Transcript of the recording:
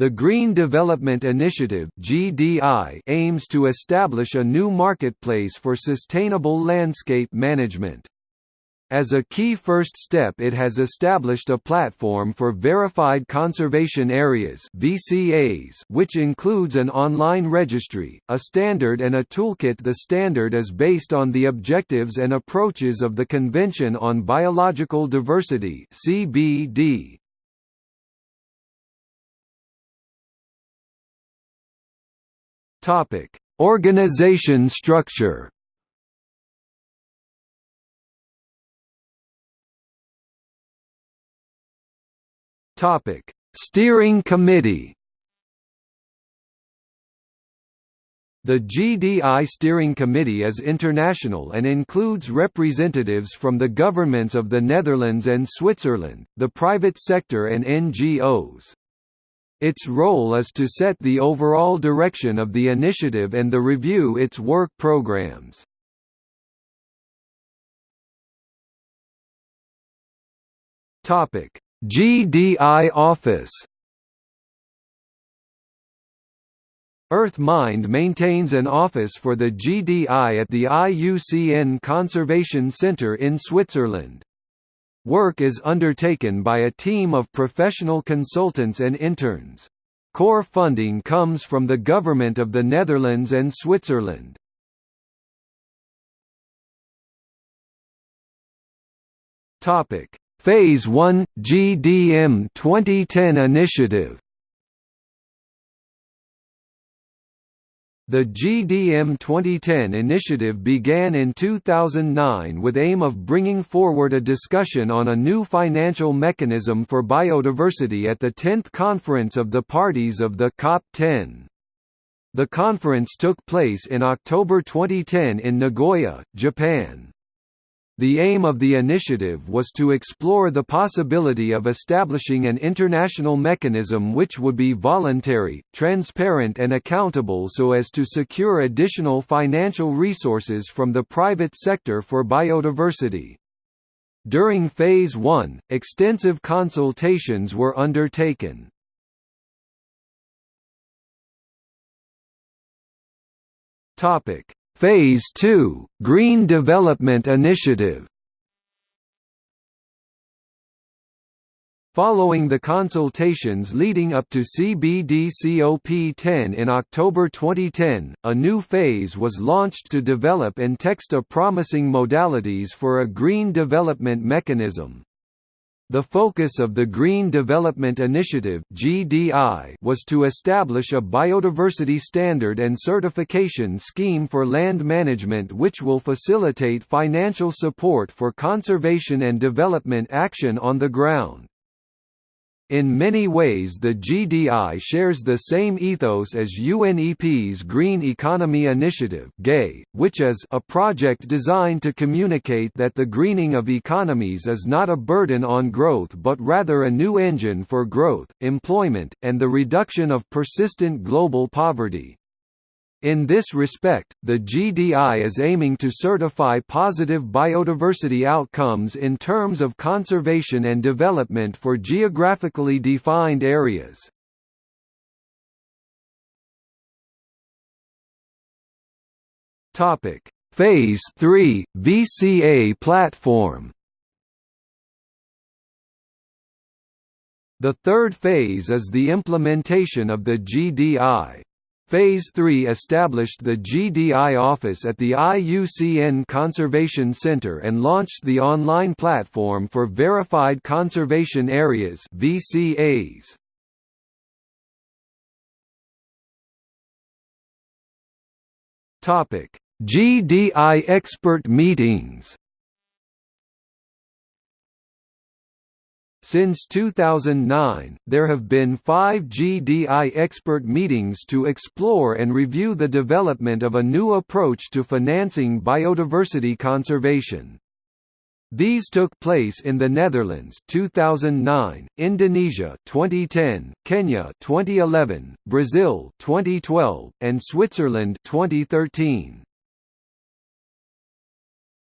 The Green Development Initiative (GDI) aims to establish a new marketplace for sustainable landscape management. As a key first step it has established a platform for Verified Conservation Areas VCAs, which includes an online registry, a standard and a toolkit The standard is based on the objectives and approaches of the Convention on Biological Diversity CBD. Topic: Organization structure. Topic: Steering Committee. The GDI Steering Committee is international and includes representatives from the governments of the Netherlands and Switzerland, the private sector and NGOs. Its role is to set the overall direction of the initiative and the review its work programs. GDI Office EarthMind maintains an office for the GDI at the IUCN Conservation Center in Switzerland. Work is undertaken by a team of professional consultants and interns. Core funding comes from the Government of the Netherlands and Switzerland. Phase 1 GDM 2010 initiative The GDM 2010 initiative began in 2009 with aim of bringing forward a discussion on a new financial mechanism for biodiversity at the 10th Conference of the Parties of the COP10. The conference took place in October 2010 in Nagoya, Japan. The aim of the initiative was to explore the possibility of establishing an international mechanism which would be voluntary, transparent and accountable so as to secure additional financial resources from the private sector for biodiversity. During Phase 1, extensive consultations were undertaken. Topic Phase 2 – Green Development Initiative Following the consultations leading up to CBD-COP10 in October 2010, a new phase was launched to develop and text a promising modalities for a green development mechanism. The focus of the Green Development Initiative (GDI) was to establish a biodiversity standard and certification scheme for land management which will facilitate financial support for conservation and development action on the ground. In many ways the GDI shares the same ethos as UNEP's Green Economy Initiative which is a project designed to communicate that the greening of economies is not a burden on growth but rather a new engine for growth, employment, and the reduction of persistent global poverty. In this respect, the GDI is aiming to certify positive biodiversity outcomes in terms of conservation and development for geographically defined areas. Phase 3 – VCA platform The third phase is the implementation of the GDI. Phase 3 established the GDI office at the IUCN Conservation Center and launched the online platform for Verified Conservation Areas VCAs. GDI expert meetings Since 2009, there have been five GDI expert meetings to explore and review the development of a new approach to financing biodiversity conservation. These took place in the Netherlands 2009, Indonesia 2010, Kenya 2011, Brazil 2012, and Switzerland 2013.